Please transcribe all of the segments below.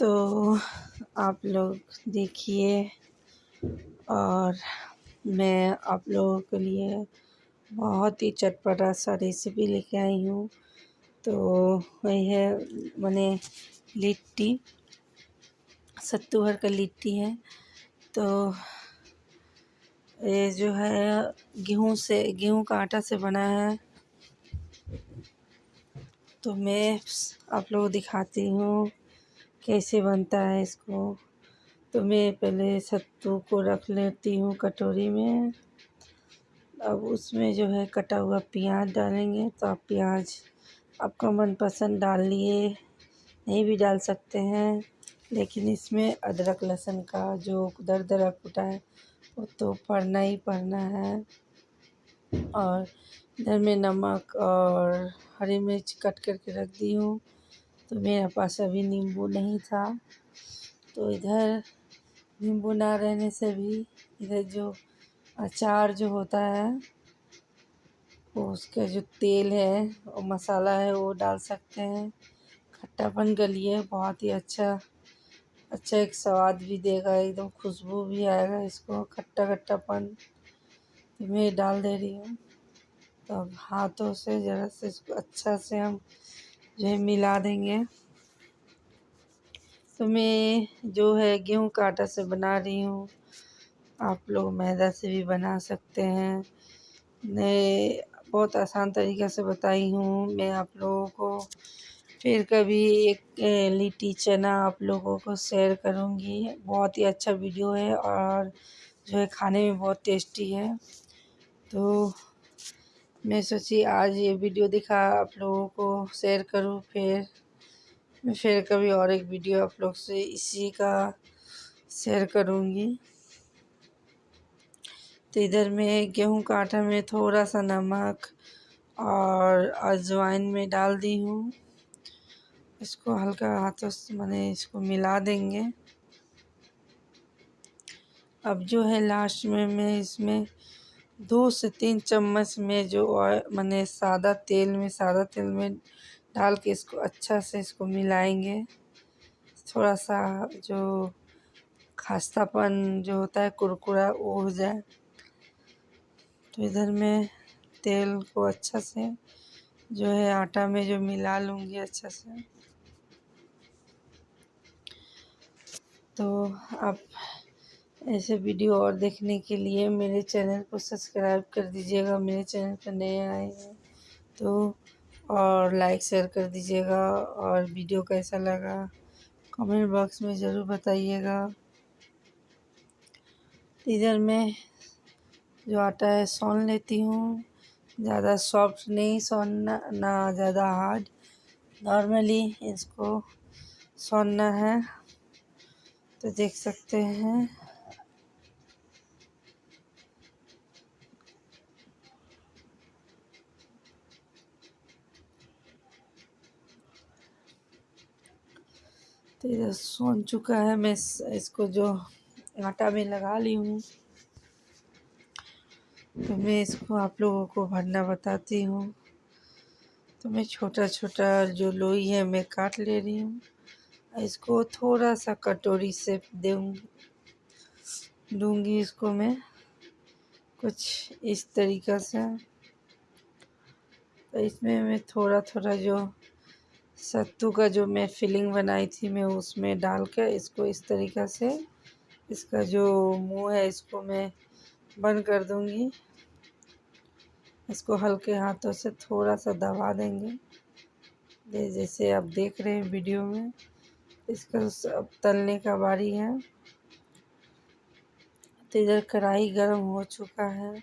तो आप लोग देखिए और मैं आप लोगों के लिए बहुत ही चटपटा सा रेसिपी लेके आई हूँ। तो वही है मैंने लिट्टी सत्तू भर का लिट्टी है। तो ये जो है, गेहूँ से, गेहूँ का आटा से बना है। तो मैं आप लोग दिखाती हूँ। कैसे बनता है इसको? तो मैं पहले सत्तू को रख लेती हूँ कटोरी में। अब उसमें जो है कटा हुआ प्याज डालेंगे तो आप प्याज आपका मनपसंद डाल लिए। नहीं भी डाल सकते हैं, लेकिन इसमें अदरक लहसुन का जो दर दरा कुटा है, वो तो पड़ना ही पड़ना है। और इधर में नमक और हरी मिर्च कट करके रख दी हूँ। तो मेरे पास अभी नींबू नहीं था। तो इधर नींबू ना रहने से भी इधर जो अचार जो होता है, वो उसका जो तेल है और मसाला है, वो डाल सकते हैं। खट्टापन के लिए बहुत ही अच्छा अच्छा एक स्वाद भी देगा, एकदम खुशबू भी आएगा इसको, खट्टा खट्टापन। मैं डाल दे रही हूँ। तो अब हाथों से, ज़रा से इसको अच्छा से हम जो है मिला देंगे। तो मैं जो है गेहूँ का आटा से बना रही हूँ। आप लोग मैदा से भी बना सकते हैं। मैं बहुत आसान तरीक़े से बताई हूँ। मैं आप लोगों को फिर कभी एक लिट्टी चना आप लोगों को शेयर करूँगी। बहुत ही अच्छा वीडियो है और जो है खाने में बहुत टेस्टी है। तो मैं सोची, आज ये वीडियो दिखा, आप लोगों को शेयर करूँ फिर। मैं फिर कभी और एक वीडियो आप लोग से इसी का शेयर करूँगी। तो इधर मैं गेहूँ का आटा में थोड़ा सा नमक और अजवाइन में डाल दी हूँ। इसको हल्का हाथों से मैंने इसको मिला देंगे। अब जो है लास्ट में मैं इसमें दो से तीन चम्मच में जो मैंने सादा तेल में, सादा तेल में डाल के इसको अच्छा से इसको मिलाएँगे। थोड़ा सा जो खास्तापन जो होता है, कुरकुरा, वो हो जाए। तो इधर मैं तेल को अच्छा से जो है, आटा में जो मिला लूँगी अच्छा से। तो आप ऐसे वीडियो और देखने के लिए मेरे चैनल को सब्सक्राइब कर दीजिएगा। मेरे चैनल पर नए आए हैं तो और लाइक, शेयर कर दीजिएगा और वीडियो कैसा लगा कमेंट बॉक्स में ज़रूर बताइएगा। इधर मैं जो आटा है सौन लेती हूँ। ज़्यादा सॉफ्ट नहीं, सौनना, ना ज़्यादा हार्ड नॉर्मली इसको सौनना है तो देख सकते हैं। तो इधर सोन चुका है, मैं इसको जो आटा में लगा ली हूँ। तो मैं इसको आप लोगों को भरना बताती हूँ। तो मैं छोटा छोटा जो लोई है, मैं काट ले रही हूँ। इसको थोड़ा सा कटोरी से दूँगी दूँगी इसको मैं कुछ इस तरीक़ा से। तो इसमें मैं थोड़ा थोड़ा जो सत्तू का जो मैं फिलिंग बनाई थी मैं उसमें डाल कर इसको इस तरीक़ा से, इसका जो मुँह है इसको मैं बंद कर दूँगी। इसको हल्के हाथों से थोड़ा सा दबा देंगे। जैसे आप देख रहे हैं वीडियो में, इसका अब तलने का बारी है। तो इधर कढ़ाई गर्म हो चुका है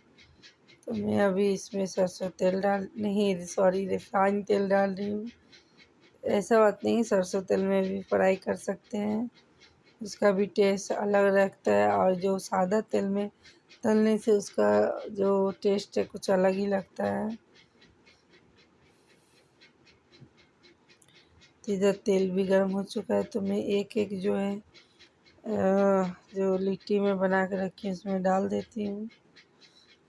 तो मैं अभी इसमें सरसों तेल डाल, नहीं सॉरी रिफाइन तेल डाल रही हूँ। ऐसा बात नहीं, सरसों तेल में भी फ्राई कर सकते हैं। उसका भी टेस्ट अलग रहता है और जो सादा तेल में तलने से उसका जो टेस्ट है कुछ अलग ही लगता है। तो इधर तेल भी गर्म हो चुका है तो मैं एक एक जो है जो लिट्टी में बना के रखी है, उसमें डाल देती हूँ।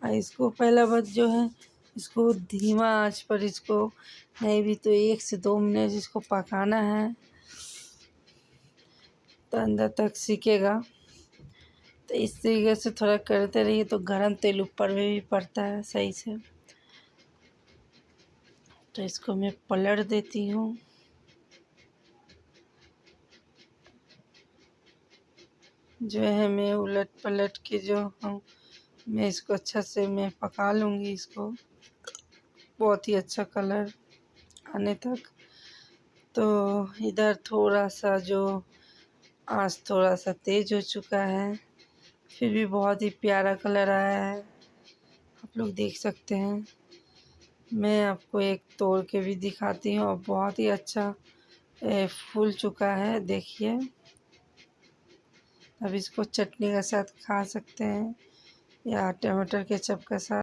इसको पहला बात जो है इसको धीमा आँच पर इसको नहीं भी तो एक से दो मिनट इसको पकाना है। तो अंदर तक सीखेगा। तो इस तरीके से थोड़ा करते रहिए तो गरम तेल ऊपर में भी पड़ता है सही से। तो इसको मैं पलट देती हूँ। जो है मैं उलट पलट के जो हूँ, मैं इसको अच्छा से मैं पका लूँगी इसको। बहुत ही अच्छा कलर आने तक। तो इधर थोड़ा सा जो आज थोड़ा सा तेज़ हो चुका है, फिर भी बहुत ही प्यारा कलर आया है। आप लोग देख सकते हैं। मैं आपको एक तोड़ के भी दिखाती हूँ और बहुत ही अच्छा फूल चुका है, देखिए। अब इसको चटनी के साथ खा सकते हैं या टमाटर केचप के साथ।